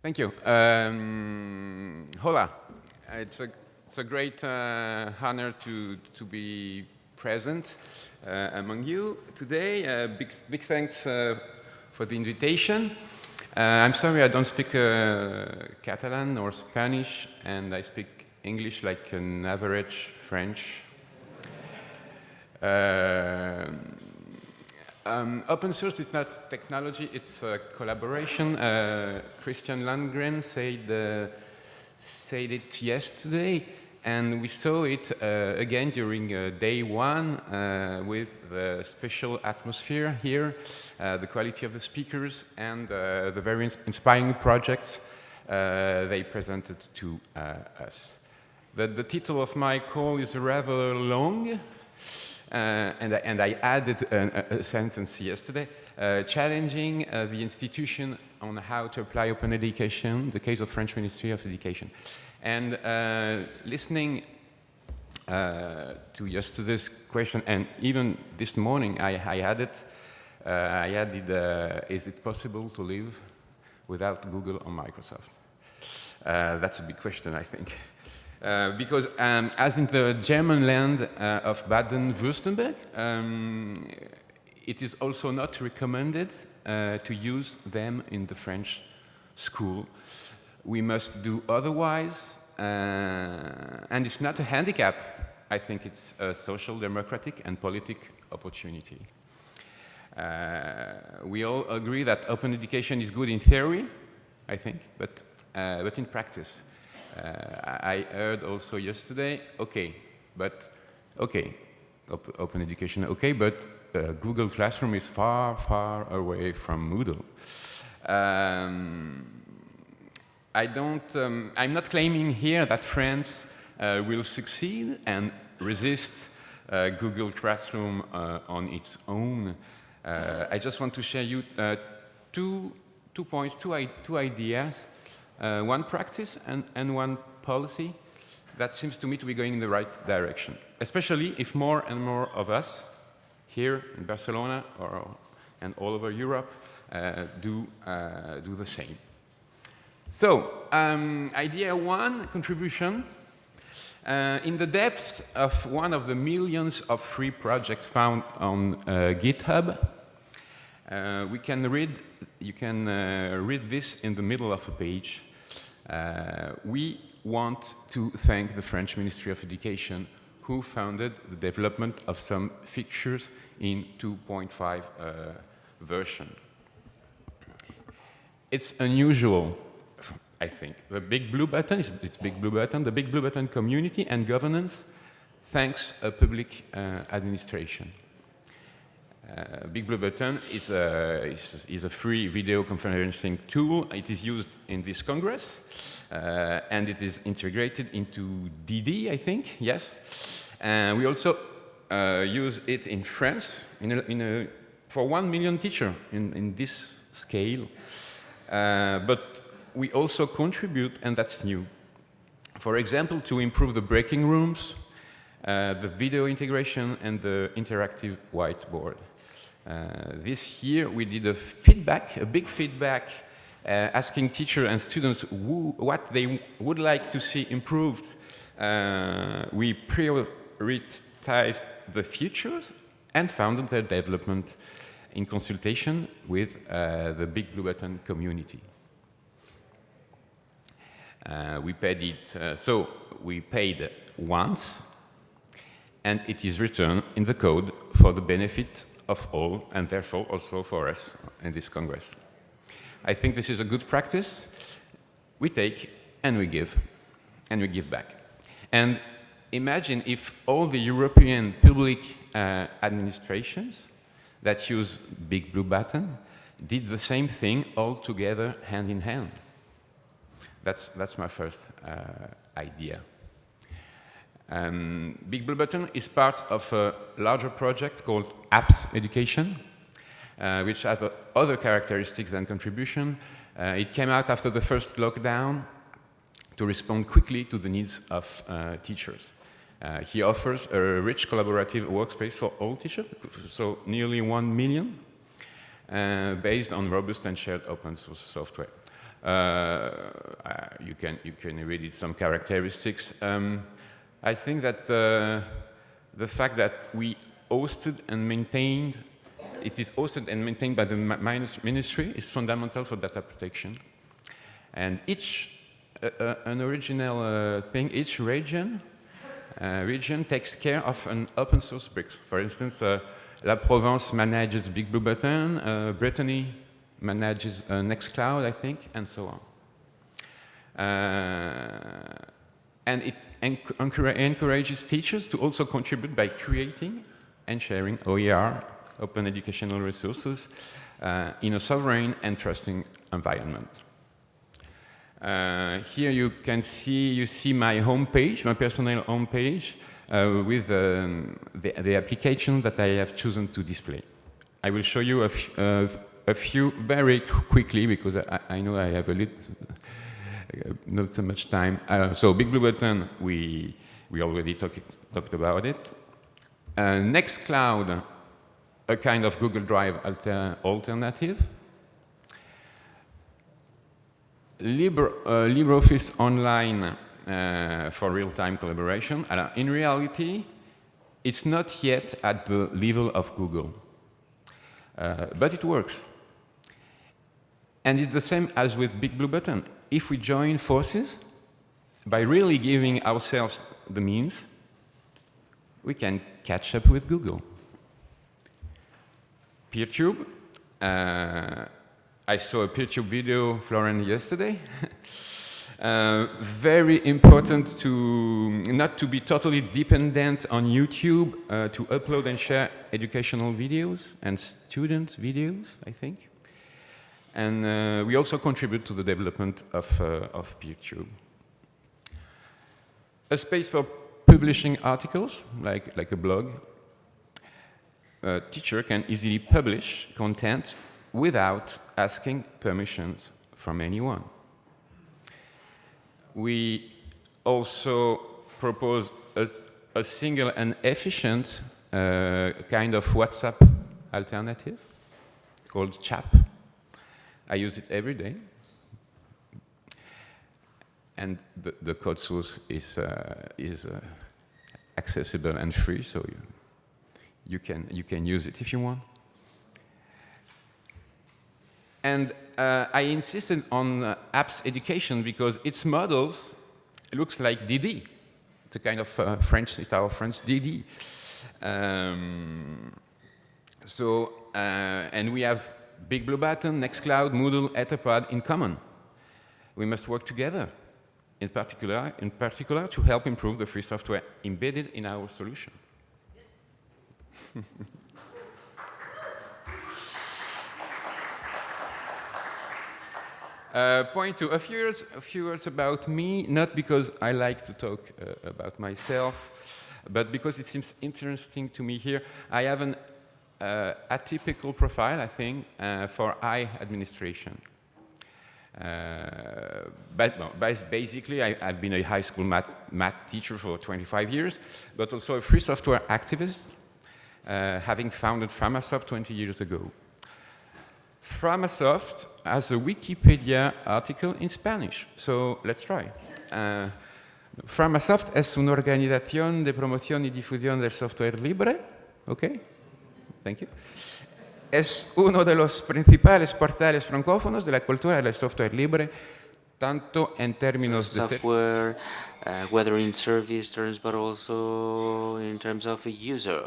Thank you. Um, hola. It's a, it's a great uh, honor to, to be present uh, among you today. Uh, big, big thanks uh, for the invitation. Uh, I'm sorry I don't speak uh, Catalan or Spanish, and I speak English like an average French. Um, open source is not technology, it's a collaboration. Uh, Christian Landgren said, uh, said it yesterday, and we saw it uh, again during uh, day one uh, with the special atmosphere here, uh, the quality of the speakers, and the very inspiring projects they presented to us. The, the title of my call is rather long, uh, and, I, and, I, added a, a sentence yesterday, uh, challenging uh, the institution on how to apply open education, the case of French Ministry of Education. And uh, listening uh, to yesterday's question, and even this morning I, I added, uh, I added, is it possible to live without Google or Microsoft? that's a big question, I think. Uh, because um, as in the German land uh, of Baden-Württemberg, um, it is also not recommended uh, to use them in the French school. We must do otherwise, uh, and it's not a handicap. I think it's a social, democratic, and politic opportunity. Uh, we all agree that open education is good in theory, I think, but, but in practice, I heard also yesterday, okay, but, okay, op open education, okay, but uh, Google Classroom is far, far away from Moodle. Um, I don't, um, I'm not claiming here that France uh, will succeed and resist uh, Google Classroom uh, on its own. Uh, I just want to share you two, two points, two, two ideas uh, one practice and, and one policy that seems to me to be going in the right direction, especially if more and more of us here in Barcelona or, and all over Europe uh, do, uh, do the same. So, um, idea one, contribution. Uh, in the depths of one of the millions of free projects found on uh, GitHub, uh, we can read, you can read this in the middle of a page. Uh, we want to thank the French Ministry of Education who founded the development of some fixtures in 2.5 uh, version. It's unusual, I think. The big blue button, is, it's big blue button, the big blue button community and governance thanks a public uh, administration. Uh, Big Blue Button is a, is, is a, free video conferencing tool. It is used in this Congress, uh, and it is integrated into DD, I think, yes. And we also uh, use it in France in a, in a, for one million teacher in, in this scale. Uh, but we also contribute, and that's new. For example, to improve the breaking rooms, uh, the video integration, and the interactive whiteboard. Uh, this year we did a feedback, a big feedback, uh, asking teachers and students who, what they would like to see improved. Uh, we prioritized the futures and founded their development in consultation with uh, the Big Blue Button community. Uh, we paid it, uh, so we paid once, and it is written in the code for the benefit of all, and therefore also for us in this Congress. I think this is a good practice. We take and we give, and we give back. And imagine if all the European public uh, administrations that use Big Blue Button did the same thing all together, hand in hand. That's, that's my first uh, idea. Um, Big Blue Button is part of a larger project called Apps Education, uh, which uh, other characteristics than contribution. Uh, it came out after the first lockdown to respond quickly to the needs of uh, teachers. Uh, he offers a rich collaborative workspace for all teachers, so nearly one million, uh, based on robust and shared open source software. uh, you, can, you can read it some characteristics. Um, I think that uh, the fact that we hosted and maintained, it is hosted and maintained by the ministry is fundamental for data protection. And each, uh, uh, an original uh, thing, each region, uh, region takes care of an open source brick. For instance, La Provence manages Big Blue Button, Brittany manages Nextcloud, I think, and so on. And it encourages teachers to also contribute by creating and sharing OER, open educational resources, uh, in a sovereign and trusting environment. Uh, here you can see, you see my homepage, my personal homepage, uh, with um, the, the, application that I have chosen to display. I will show you a, uh, a few very quickly because I, I, know I have a little, not so much time. Uh, so Big Blue Button, we, we already talk, talked about it. Uh, Nextcloud, a kind of Google Drive alter alternative. Libre, uh, LibreOffice Online uh, for real-time collaboration. Uh, in reality, it's not yet at the level of Google, uh, but it works. And it's the same as with Big Blue Button. If we join forces, by really giving ourselves the means, we can catch up with Google. PeerTube. Uh, I saw a PeerTube video, Florian, yesterday. uh, very important to not to be totally dependent on YouTube uh, to upload and share educational videos and student videos, I think. And uh, we also contribute to the development of, uh, of PeerTube. A space for publishing articles, like, like a blog, a teacher can easily publish content without asking permissions from anyone. We also propose a, a single and efficient uh, kind of WhatsApp alternative called Tchap. I use it every day. And the, the code source is, uh, is uh, accessible and free, so you, you, can, you can use it if you want. And uh, I insisted on uh, apps education because its models looks like DD. It's a kind of uh, French, it's our French DD. Um, so, uh, and we have Big Blue Button, Nextcloud, Moodle, Etherpad in common. We must work together in particular, in particular to help improve the free software embedded in our solution. uh, point two, a few, words, a few words about me, not because I like to talk uh, about myself, but because it seems interesting to me here. I have an uh, atypical profile, I think, uh, for I administration. Uh, but basically, I, have been a high school math, math, teacher for 25 years, but also a free software activist, uh, having founded Framasoft 20 years ago. Framasoft has a Wikipedia article in Spanish, so let's try. Uh, Framasoft es una organización de promoción y difusión del software libre, okay? Thank you es uno de los principales portales francófonos de la cultura del software libre, tanto en términos de software, uh, whether in service terms, but also in terms of a user.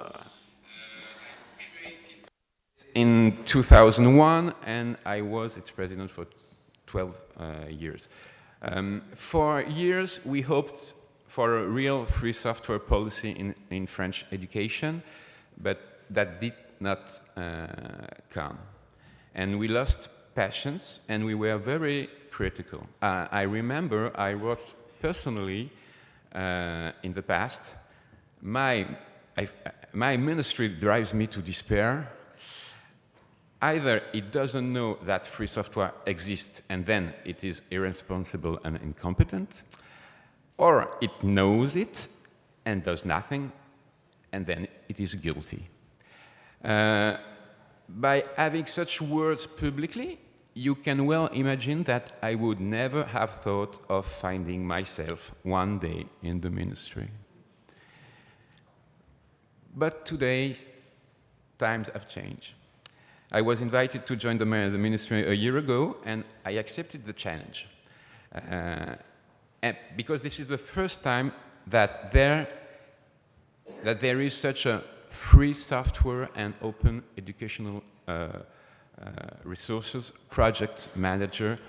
In 2001, and I was its president for 12 uh, years. Um, for years, we hoped for a real free software policy in, in French education, but that did not uh, come. And we lost patience and we were very critical. Uh, I remember I wrote personally uh, in the past, my, I, my ministry drives me to despair. Either it doesn't know that free software exists and then it is irresponsible and incompetent, or it knows it and does nothing and then it is guilty. Uh, by having such words publicly, you can well imagine that I would never have thought of finding myself one day in the ministry. But today, times have changed. I was invited to join the, ministry a year ago, and I accepted the challenge. Uh, because this is the first time that there, that there is such a free software and open educational uh, uh, resources project manager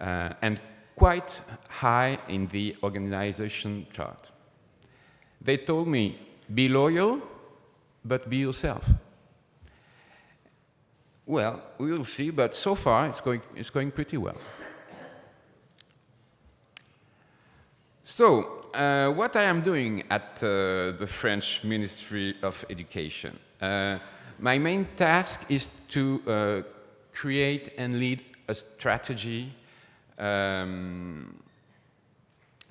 uh, and quite high in the organization chart. They told me, be loyal, but be yourself. Well, we will see, but so far it's going, it's going pretty well. So, what I am doing at uh, the French Ministry of Education. Uh, my main task is to uh, create and lead a strategy um,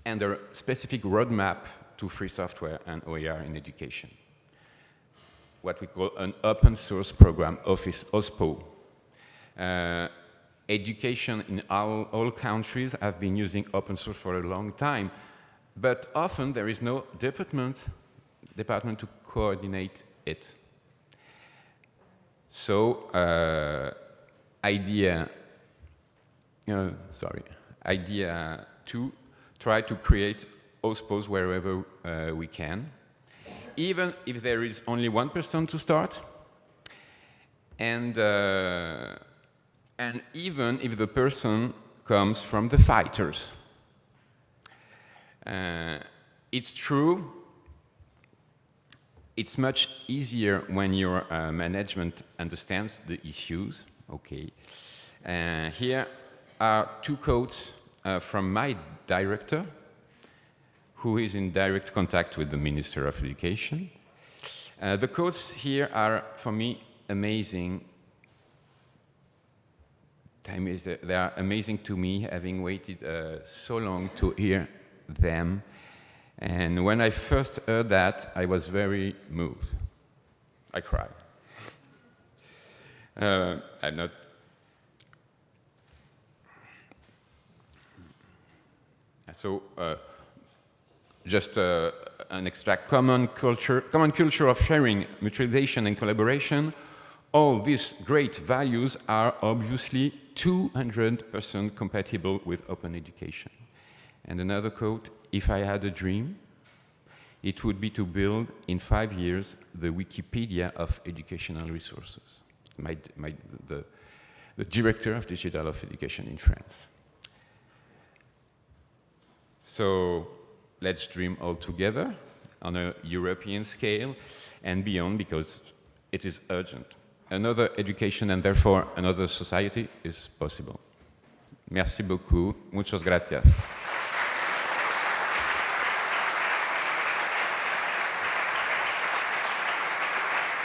and a specific roadmap to free software and OER in education. What we call an open source program, Office OSPO. Uh, education in all, all countries have been using open source for a long time, but often there is no department, department to coordinate it. So uh, idea, uh, sorry, idea two, try to create OSPOs wherever uh, we can, even if there is only one person to start, and, uh, and even if the person comes from the fighters. Uh, it's true, it's much easier when your uh, management understands the issues, Okay. Uh, here are two quotes from my director, who is in direct contact with the Minister of Education. Uh, the quotes here are, for me, amazing. Time is, they are amazing to me, having waited uh, so long to hear them. And when I first heard that, I was very moved. I cried. Uh, I'm not. So, uh, just uh, an extract, common culture, common culture of sharing, mutualization and collaboration. All these great values are obviously 200% compatible with open education. And another quote, if I had a dream, it would be to build in five years the Wikipedia of educational resources my, my, the, the director of digital of education in France. So let's dream all together on a European scale and beyond because it is urgent. Another education and therefore another society is possible. Merci beaucoup. Muchas gracias.